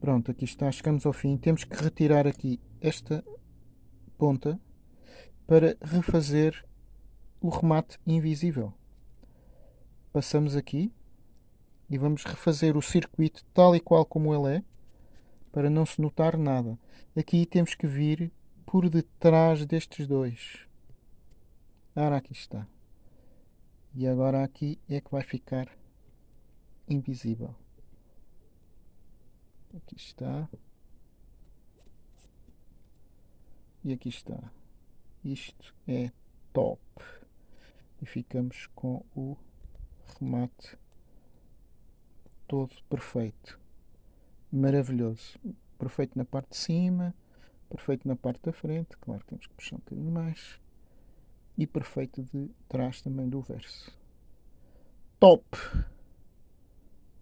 Pronto, aqui está, chegamos ao fim. Temos que retirar aqui esta ponta para refazer o remate invisível. Passamos aqui e vamos refazer o circuito tal e qual como ele é, para não se notar nada. Aqui temos que vir por detrás destes dois. Ora, aqui está. E agora aqui é que vai ficar invisível. Aqui está. E aqui está. Isto é top. E ficamos com o remate todo perfeito. Maravilhoso. Perfeito na parte de cima, perfeito na parte da frente. Claro temos que puxar um bocadinho mais. E perfeito de trás também do verso. Top!